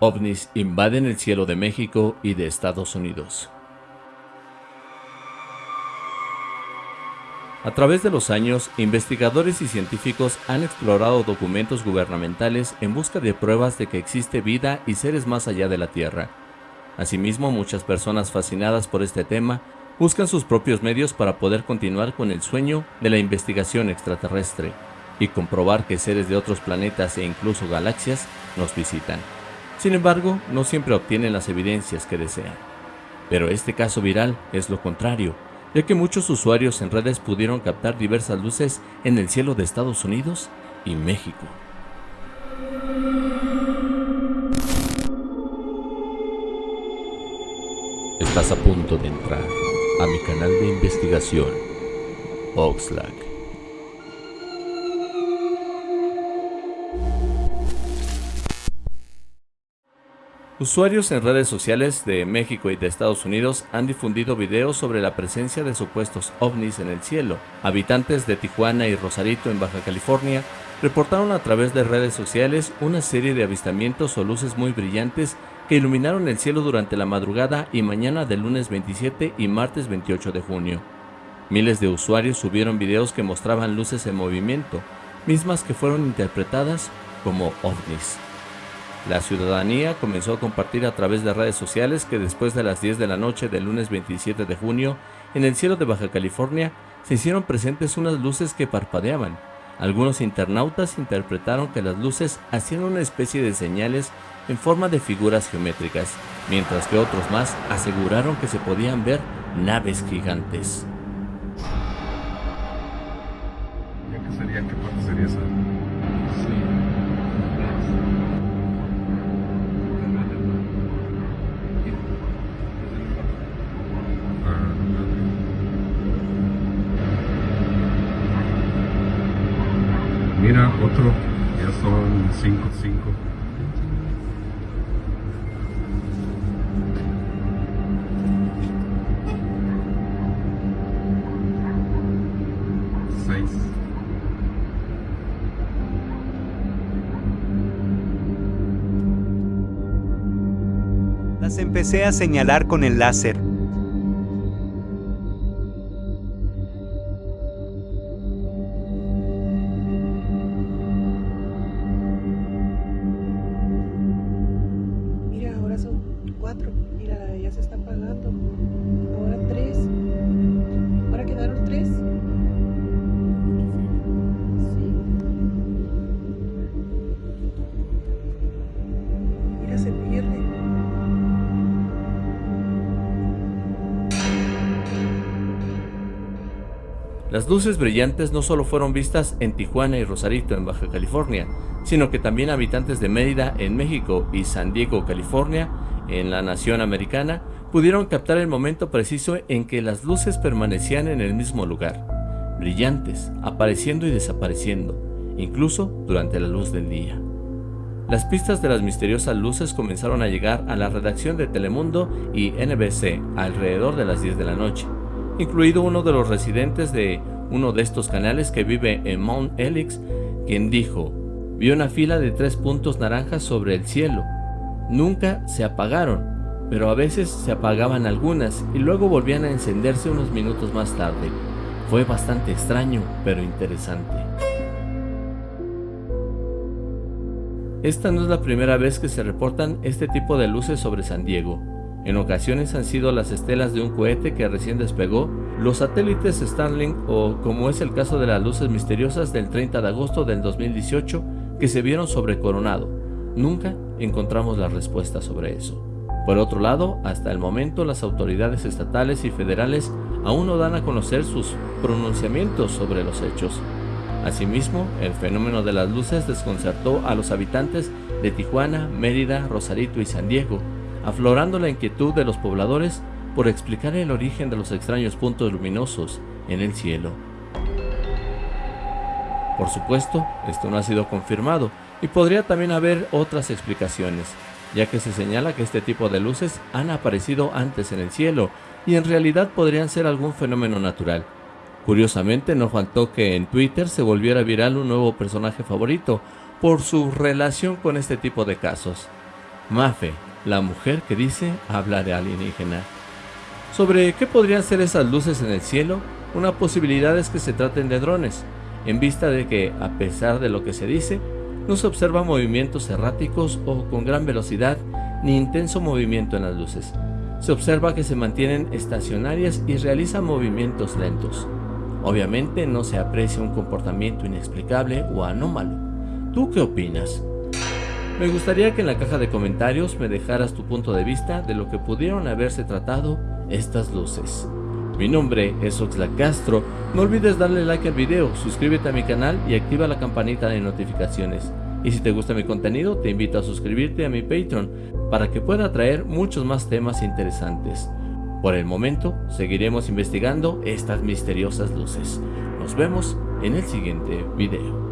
ovnis invaden el cielo de México y de Estados Unidos. A través de los años, investigadores y científicos han explorado documentos gubernamentales en busca de pruebas de que existe vida y seres más allá de la Tierra. Asimismo, muchas personas fascinadas por este tema buscan sus propios medios para poder continuar con el sueño de la investigación extraterrestre y comprobar que seres de otros planetas e incluso galaxias nos visitan. Sin embargo, no siempre obtienen las evidencias que desean. Pero este caso viral es lo contrario, ya que muchos usuarios en redes pudieron captar diversas luces en el cielo de Estados Unidos y México. Estás a punto de entrar a mi canal de investigación, Oxlack. Usuarios en redes sociales de México y de Estados Unidos han difundido videos sobre la presencia de supuestos ovnis en el cielo. Habitantes de Tijuana y Rosarito en Baja California reportaron a través de redes sociales una serie de avistamientos o luces muy brillantes que iluminaron el cielo durante la madrugada y mañana del lunes 27 y martes 28 de junio. Miles de usuarios subieron videos que mostraban luces en movimiento, mismas que fueron interpretadas como ovnis. La ciudadanía comenzó a compartir a través de redes sociales que después de las 10 de la noche del lunes 27 de junio, en el cielo de Baja California, se hicieron presentes unas luces que parpadeaban. Algunos internautas interpretaron que las luces hacían una especie de señales en forma de figuras geométricas, mientras que otros más aseguraron que se podían ver naves gigantes. ¿Qué sería? ¿Qué parte sería esa? Otro, ya son 5, 5. Seis. Las empecé a señalar con el láser. Las luces brillantes no solo fueron vistas en Tijuana y Rosarito en Baja California, sino que también habitantes de Mérida en México y San Diego, California, en la nación americana, pudieron captar el momento preciso en que las luces permanecían en el mismo lugar, brillantes, apareciendo y desapareciendo, incluso durante la luz del día. Las pistas de las misteriosas luces comenzaron a llegar a la redacción de Telemundo y NBC alrededor de las 10 de la noche, incluido uno de los residentes de uno de estos canales que vive en Mount Helix, quien dijo, vi una fila de tres puntos naranjas sobre el cielo. Nunca se apagaron, pero a veces se apagaban algunas y luego volvían a encenderse unos minutos más tarde. Fue bastante extraño, pero interesante. Esta no es la primera vez que se reportan este tipo de luces sobre San Diego. En ocasiones han sido las estelas de un cohete que recién despegó, los satélites Starlink o como es el caso de las luces misteriosas del 30 de agosto del 2018 que se vieron sobre Coronado. Nunca encontramos la respuesta sobre eso. Por otro lado, hasta el momento las autoridades estatales y federales aún no dan a conocer sus pronunciamientos sobre los hechos. Asimismo, el fenómeno de las luces desconcertó a los habitantes de Tijuana, Mérida, Rosarito y San Diego, aflorando la inquietud de los pobladores por explicar el origen de los extraños puntos luminosos en el cielo. Por supuesto, esto no ha sido confirmado y podría también haber otras explicaciones, ya que se señala que este tipo de luces han aparecido antes en el cielo y en realidad podrían ser algún fenómeno natural. Curiosamente no faltó que en Twitter se volviera viral un nuevo personaje favorito por su relación con este tipo de casos. Mafe, la mujer que dice hablar alienígena. Sobre qué podrían ser esas luces en el cielo, una posibilidad es que se traten de drones, en vista de que, a pesar de lo que se dice, no se observan movimientos erráticos o con gran velocidad ni intenso movimiento en las luces. Se observa que se mantienen estacionarias y realizan movimientos lentos. Obviamente no se aprecia un comportamiento inexplicable o anómalo. ¿Tú qué opinas? Me gustaría que en la caja de comentarios me dejaras tu punto de vista de lo que pudieron haberse tratado estas luces. Mi nombre es Oxlack Castro, no olvides darle like al video, suscríbete a mi canal y activa la campanita de notificaciones. Y si te gusta mi contenido, te invito a suscribirte a mi Patreon para que pueda traer muchos más temas interesantes. Por el momento, seguiremos investigando estas misteriosas luces. Nos vemos en el siguiente video.